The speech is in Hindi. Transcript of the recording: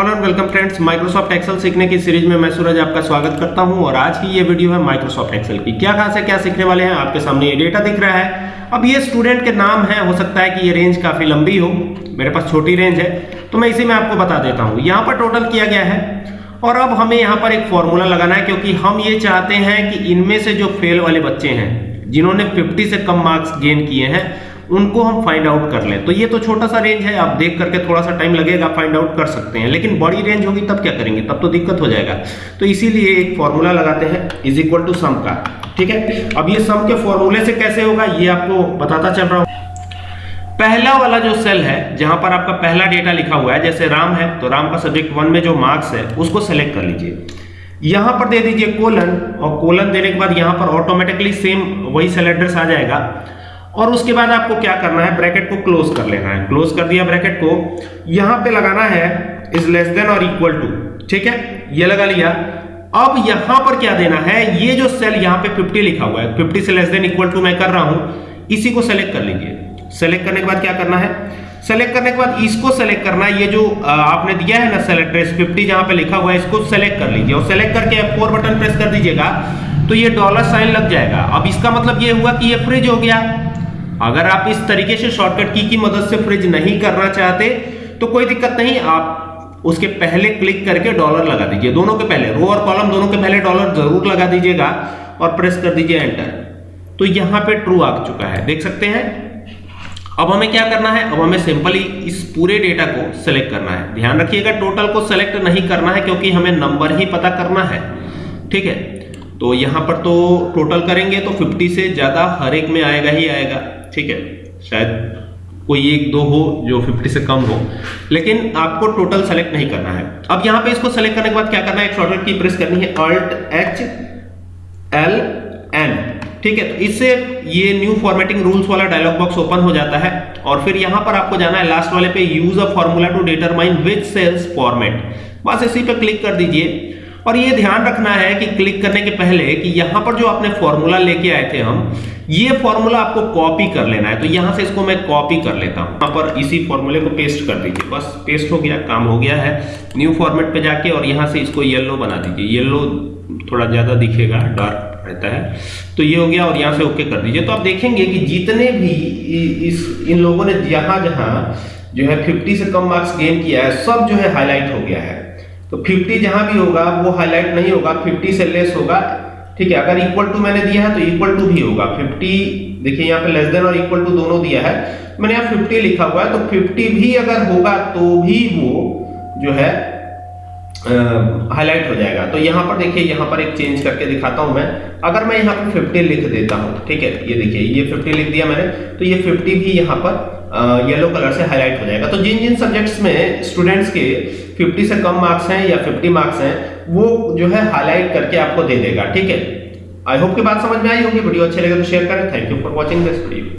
Hello and welcome friends Microsoft Excel सीखने की सीरीज़ में मैं सूरज आपका स्वागत करता हूँ और आज की ये वीडियो है माइक्रोसॉफ्ट एक्सेल की। क्या खास है, क्या सीखने वाले हैं? आपके सामने ये डेटा दिख रहा है। अब ये स्टूडेंट के नाम है। हो सकता है कि ये रेंज काफ़ी लंबी हो। मेरे पास छोटी रेंज है। तो मैं इसी में आपको बता देता हूँ। यहाँ पर टोटल किया गया है। और अब हमें यहाँ पर एक फॉर्मूला लगाना है, क्योंकि हम ये चाहते हैं कि इनमें से जो फेल वाले बच्चे हैं, जिन्होंने 50 से कम मार्क्स गेन किए हैं उनको हम फाइंड आउट कर लें। तो ये तो छोटा सा रेंज है, आप देख करके थोड़ा सा टाइम लगेगा फाइंड आउट कर सकते हैं। लेकिन बड़ी रेंज होगी, तब क्या करेंगे? तब तो दिक्कत हो जाएगा। तो इसीलिए एक फॉर्मूला लगाते हैं इज़ इक्वल टू सम का। ठीक है? अब ये सम के फॉर्मूले से कैसे होगा, ये आपको बताता चल रहा हूँ। पहला वाला जो सेल है, जहाँ पर आपका पहला डेटा लिखा हुआ है, जैसे राम है तो राम का सब्जेक्ट वन में जो मार्क्स है, उसको सेलेक्ट कर लीजिए। यहाँ पर दे दीजिए कोलन और कोलन देने के बाद यहाँ पर ऑटोमेटिकली सेम वही सेल एड्रेस आ जाएगा। और उसके बाद आपको क्या करना है? ब्रैकेट को क्लोज कर लेना है। क्लोज कर दिया ब्रैकेट को। यहाँ पे लगाना है इज़ लेस देन और इक्वल टू। ठीक है? ये लगा लिया। अब यहाँ पर क्या देना है? ये जो सेल यहाँ पे 50 लिखा हुआ है 50 से लेस देन इक्वल टू मैं कर रहा हूँ। इसी को सेलेक्ट कर लीजिए सेलेक्ट करने के बाद क्या करना है? सेलेक्ट करने के बाद इसको सेलेक्ट करना है। ये जो आपने दिया है ना सेल एड्रेस 50 जहाँ पे लिखा हुआ है, इसको सेलेक्ट कर लीजिए। और सेलेक्ट करके F4 बटन प्रेस कर दीजिएगा तो ये डॉलर साइन लग जाएगा। अब इसका मतलब ये हुआ कि ये फ्रिज हो गया। अगर आप इस तरीके से शॉर्टकट की की मदद से फ्रिज नहीं करना चाहते तो कोई दिक्कत नहीं, आप उसके पहले क्लिक करके डॉलर लगा दीजिए। दोनों के पहले रो और कॉलम दोनों के पहले डॉलर ज़रूर लगा दीजिएगा और प्रेस कर दीजिए एंटर तो यहाँ पे ट्रू आ चुका है। देख सकते हैं? अब हमें क्या करना है? अब हमें सिंपली इस पूरे डेटा को सिलेक्ट करना है। ध्यान रखिएगा टोटल को सिलेक्ट नहीं करना है क्योंकि हमें नंबर ही पता करना है। ठीक है? तो यहाँ पर तो टोटल करेंगे तो 50 से ज़्यादा हर एक में आएगा ही आएगा। ठीक है, शायद कोई एक दो हो जो 50 से कम हो। लेकिन आपको टोटल सेलेक्ट नहीं करना है। अब यहाँ पे इसको सेलेक्ट करने के बाद क्या करना है? एक शॉर्टकट की प्रेस करनी है। अल्ट एच एल एन ठीक है? तो इससे ये न्यू फॉर्मेटिंग रूल्स वाला डायलॉग बॉक्स ओपन हो जाता है। और फिर यहाँ पर आपको जाना है लास्ट वाले पे use a formula to determine which cells format बस इसी पे क्लिक कर दीजिए। और ये ध्यान रखना है कि क्लिक करने के पहले कि यहाँ पर जो आपने फॉर्मूला लेके आए थे हम, ये फॉर्मूला आपको कॉपी कर लेना है। तो यहाँ से इसको मैं कॉपी कर लेता हूँ। यहाँ पर इसी फॉर्मूले को पेस्ट कर दीजिए। बस पेस्ट हो गया, काम हो गया है। न्यू फॉर्मेट पे जाके और यहाँ से इसको येलो बना दीजिए। येलो थोड़ा ज़्यादा दिखेगा, डार्क रहता है। तो ये हो गया और यहाँ से ओके कर दीजिए। तो आप देखेंगे कि जितने भी इस, इन लोगों ने जहाँ जहाँ जो है 50 से कम मार्क्स गेन किया है, सब जो है हाईलाइट हो गया है। तो 50 जहाँ भी होगा, वो हाईलाइट नहीं होगा 50 से लेस होगा। ठीक है, अगर इक्वल टू मैंने दिया है तो इक्वल टू भी होगा। 50 देखिए यहाँ पे लेस देन और इक्वल टू दोनों दिया है। मैंने यहाँ 50 लिखा हुआ है तो 50 भी अगर होगा तो भी वो जो है हाईलाइट हो जाएगा। तो यहाँ पर देखिए, यहाँ पर एक चेंज करके दिखाता हूँ मैं। अगर मैं यहाँ पर 50 लिख देता हूँ, ठीक है, ये देखिए, ये 50 लिख दिया मैंने तो ये 50 भी यहाँ पर येलो कलर से हाईलाइट हो जाएगा। तो जिन जिन सब्जेक्ट्स में स्टूडेंट्स के 50 से कम मार्क्स हैं या 50 मार्क्स हैं, वो जो है हाईलाइट करके आपको दे देगा, ठीक है? आई होप की बात समझ में आई होगी वीडियो अच्छे लगे तो शेयर करें। Thank you for watching this video